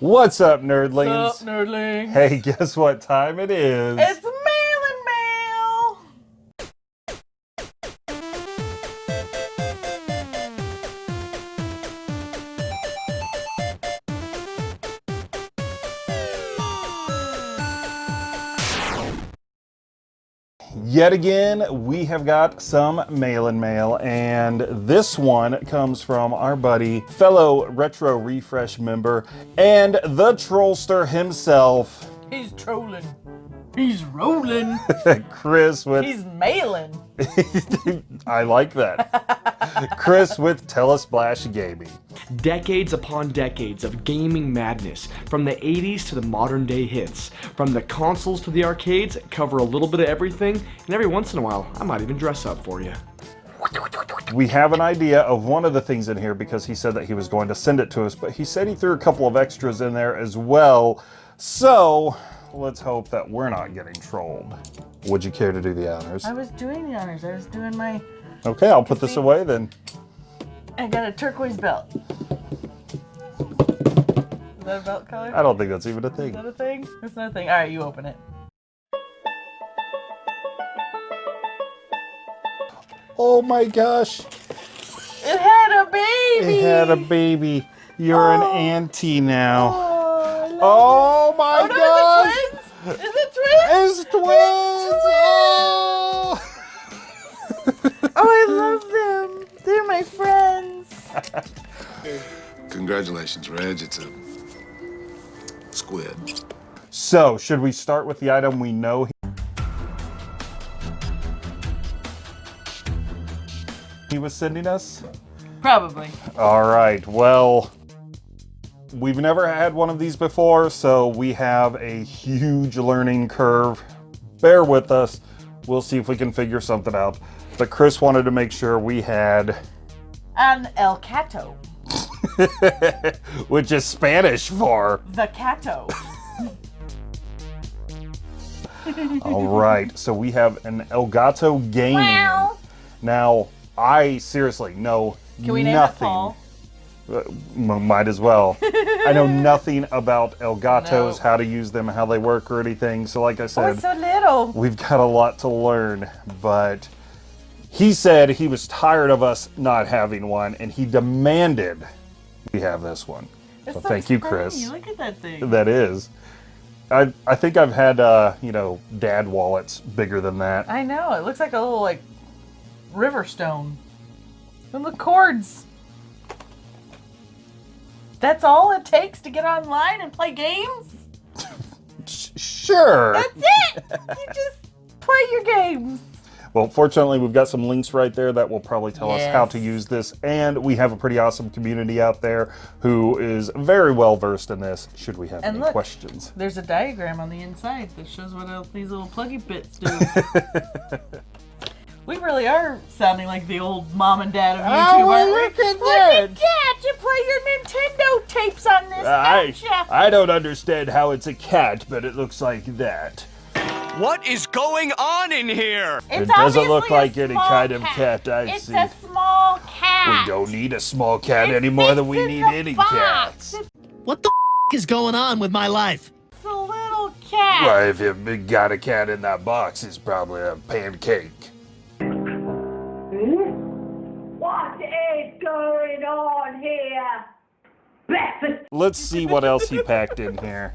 What's up, nerdlings? What's up, nerdling? Hey, guess what time it is? It's Yet again, we have got some mail and mail, and this one comes from our buddy, fellow Retro Refresh member, and the trollster himself, He's trolling. He's rolling. Chris with He's mailing. I like that. Chris with Telesplash Gaming. Decades upon decades of gaming madness, from the 80s to the modern day hits. From the consoles to the arcades, cover a little bit of everything, and every once in a while, I might even dress up for you. We have an idea of one of the things in here because he said that he was going to send it to us, but he said he threw a couple of extras in there as well. So let's hope that we're not getting trolled. Would you care to do the honors? I was doing the honors. I was doing my. Okay, I'll put this away then. I got a turquoise belt. Is that a belt color? I don't think that's even a thing. Is that a thing? It's not a thing. All right, you open it. Oh my gosh, It had a baby. it had a baby. You're an Oh. auntie now. Oh, Oh, oh my it. gosh! Oh, no, is it twins? Is it twins? It's twins! Oh! Oh, I love them. They're my friends. Congratulations, Reg. It's a squid. So, should we start with the item we know he was sending us? Probably. All right, well, we've never had one of these before, so we have a huge learning curve. Bear with us. We'll see if we can figure something out. But Chris wanted to make sure we had, An El Cato. which is Spanish for. The Cato. All right, so we have an Elgato Gaming. Meow. Now, I seriously know Can we name nothing. it Paul? Might as well. I know nothing about Elgatos, No. how to use them, how they work, or anything. So, like I Oh, said, it's so little. we've got a lot to learn. But he said he was tired of us not having one, and he demanded we have this one. It's So so thank you. Chris. Look at that thing. That is. I I think I've had uh, you know dad wallets bigger than that. I know. It looks like a little like river stone. And the cords. That's all it takes to get online and play games? Sure. That's it! you just play your games. Well, fortunately, we've got some links right there that will probably tell us how to use this, and we have a pretty awesome community out there who is very well versed in this. Should we have And any look. questions? There's a diagram on the inside that shows what these little pluggy bits do. we really are sounding like the old mom and dad of oh, YouTube, Oh, aren't we? look at Look that. at that! You play your Nintendo tapes on this, I don't ya? I don't understand how it's a cat, but it looks like that. What is going on in here? It's It doesn't look like any kind of cat I've it's seen. a small cat. We don't need a small cat It any more than we need any box. cats. What the f- is going on with my life? It's a little cat. Well, if you got a cat in that box, it's probably a pancake. Going on here? Breakfast Let's see what else he packed in here.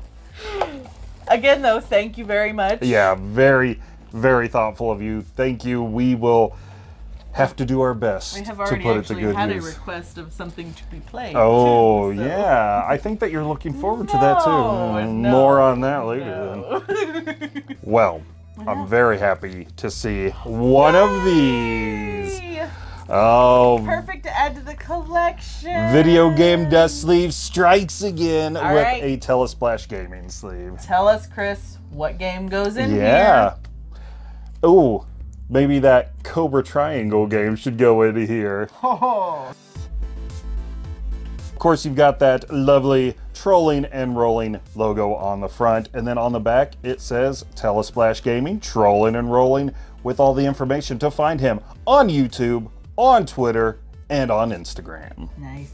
Again, though, thank you very much. Yeah, very, very thoughtful of you. Thank you. We will have to do our best We have to already put it to actually good had a request of something to be played. Oh, too, so- yeah. I think that you're looking forward to that too. No, Mm, More on that later. no. Well, I'm very happy to see one of these. Oh, Perfect to add to the collection. video game dust sleeve strikes again All with right. a Telesplash gaming sleeve. Tell us, Chris, what game goes in here? Yeah. Ooh, maybe that Cobra Triangle game should go in here. here? Oh, Of course, you've got that lovely trolling and rolling logo on the front, and then on the back it says Telesplash Gaming, trolling and rolling, with all the information to find him on YouTube, on Twitter, and on Instagram. nice.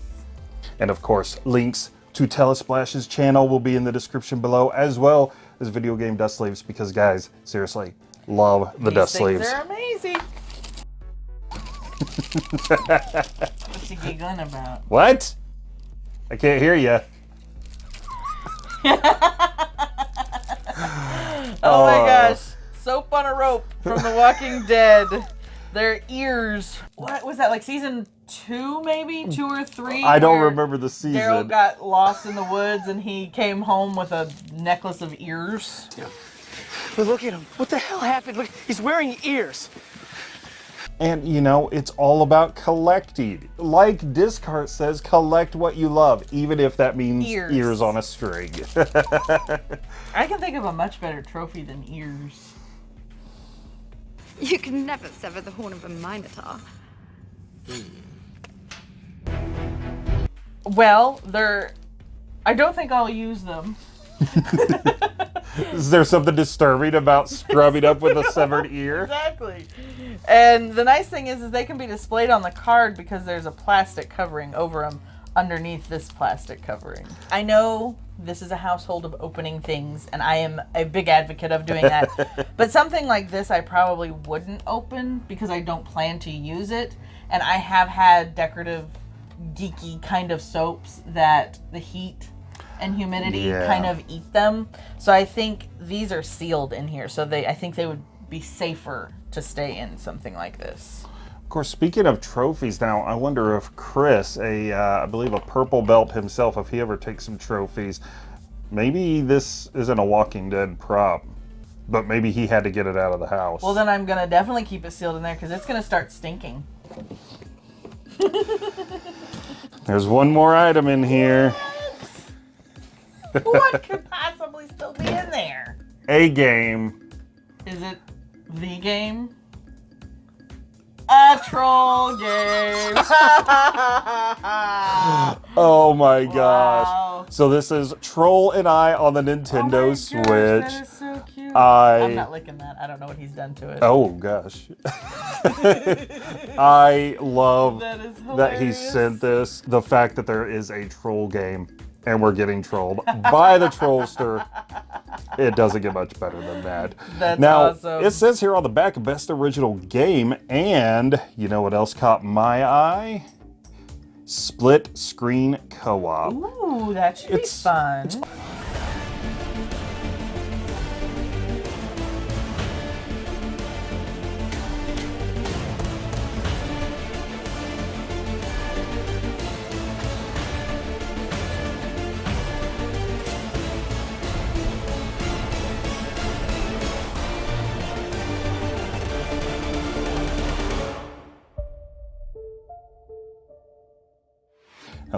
And of course, links to Telesplash's channel will be in the description below, as well as video game dust sleeves, because guys, seriously, love the These dust things sleeves. are amazing. What's he giggling about? What? I can't hear you. Oh my Oh. gosh. Soap on a rope from The Walking Dead. Their ears. What was that? Like season two, maybe? Two or three? I don't remember the season. Daryl got lost in the woods and he came home with a necklace of ears. Yeah. But look at him. What the hell happened? Look, he's wearing ears. And you know, it's all about collecting. Like Discart says, collect what you love, even if that means Ears. ears, on a string. I can think of a much better trophy than ears. You can never sever the horn of a minotaur. Hmm. Well, they're. I don't think I'll use them. Is there something disturbing about scrubbing up with a severed ear? Exactly. And the nice thing is, is they can be displayed on the card because there's a plastic covering over them underneath this plastic covering. I know this is a household of opening things, and I am a big advocate of doing that. but something like this, I probably wouldn't open because I don't plan to use it. And I have had decorative, geeky kind of soaps that the heat and humidity Yeah. kind of eat them. So I think these are sealed in here. So they, I think they would be safer to stay in something like this. Of course, speaking of trophies now, I wonder if Chris, a uh, I believe a purple belt himself, if he ever takes some trophies, maybe this isn't a Walking Dead prop, but maybe he had to get it out of the house. Well, then I'm gonna definitely keep it sealed in there because it's gonna start stinking. There's one more item in here. what could possibly still be in there? A game. Is it the game? A troll game. Oh my gosh. Wow. So this is Troll and I on the Nintendo Oh my gosh, Switch. that is so cute. I- I'm not licking that. I don't know what he's done to it. Oh gosh. I love That that he sent this. The fact that there is a troll game and we're getting trolled by the trollster. It doesn't get much better than that. That's now, awesome. it says here on the back, best original game, and you know what else caught my eye? Split screen co-op. Ooh, that should It's- be fun.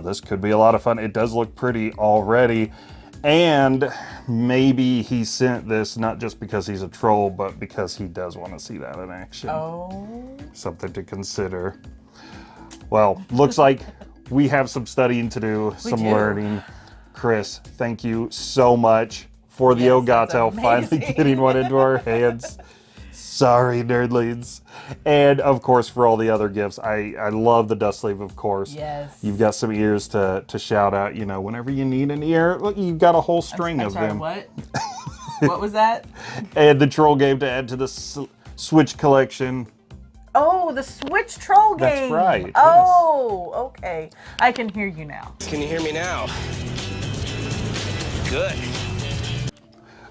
This could be a lot of fun. It does look pretty already. And maybe he sent this not just because he's a troll, but because he does want to see that in action. Oh. Something to consider. Well, looks like we have some studying to do, some do. learning. Chris, thank you so much for the Yes, Ogato finally getting one into our hands. Sorry, nerdlings. And of course, for all the other gifts, I, I love the dust sleeve, of course. Yes. You've got some ears to, to shout out, you know, whenever you need an ear. Look, you've got a whole string I'm of sorry, them. what? what was that? And the troll game to add to the Switch collection. Oh, the Switch troll game. That's game. right, yes. Oh, okay. I can hear you now. Can you hear me now? Good.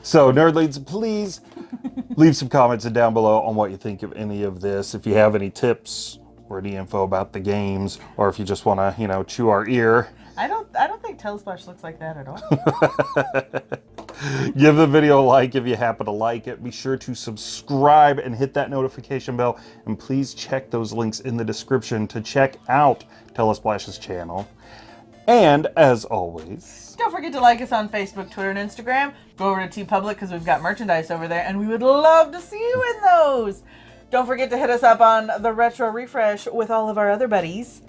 So, nerdlings, please leave some comments down below on what you think of any of this. If you have any tips or any info about the games, or if you just want to, you know, chew our ear, I don't. I don't think Telesplash looks like that at all. give the video a like if you happen to like it. Be sure to subscribe and hit that notification bell. And please check those links in the description to check out Telesplash's channel. And as always, don't forget to like us on Facebook, Twitter, and Instagram. Go over to TeePublic because we've got merchandise over there, and we would love to see you in those. Don't forget to hit us up on the Retro Refresh with all of our other buddies.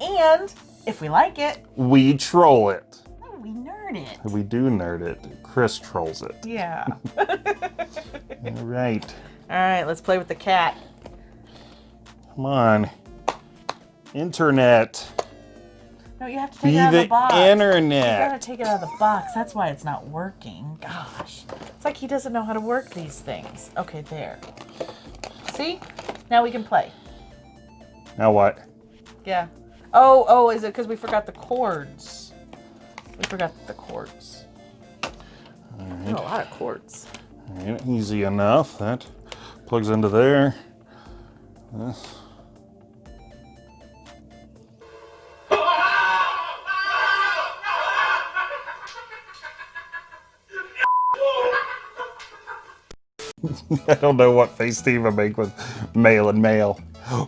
And if we like it, we troll it. Oh, we nerd it. We do nerd it. Chris trolls it. Yeah. All right. all right, let's play with the cat. Come on. Internet. No, you have to take Be it out of the the box. You gotta internet. take it out of the box. That's why it's not working. Gosh. It's like he doesn't know how to work these things. Okay, there. See? Now we can play. Now what? Yeah. Oh, oh, is it because we forgot the cords? We forgot the cords. There's a lot of cords. Alright, easy enough. That plugs into there. This. I don't know what face Steve would make with male and male.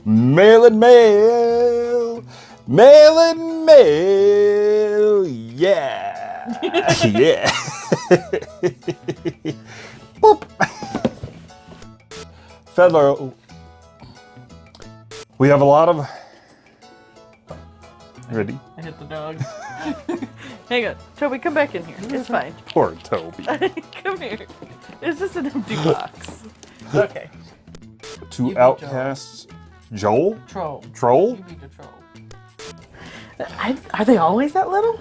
Male and male! Male and male! Yeah! yeah! Boop! Fiddler. We have a lot of. Ready? I hit the dog. Hang on. Toby, come back in here. It's fine. Poor Toby. come here. It's just an empty box. Okay. Two beat outcasts. Joel? Troll. Troll? You beat the troll. I, are they always that little?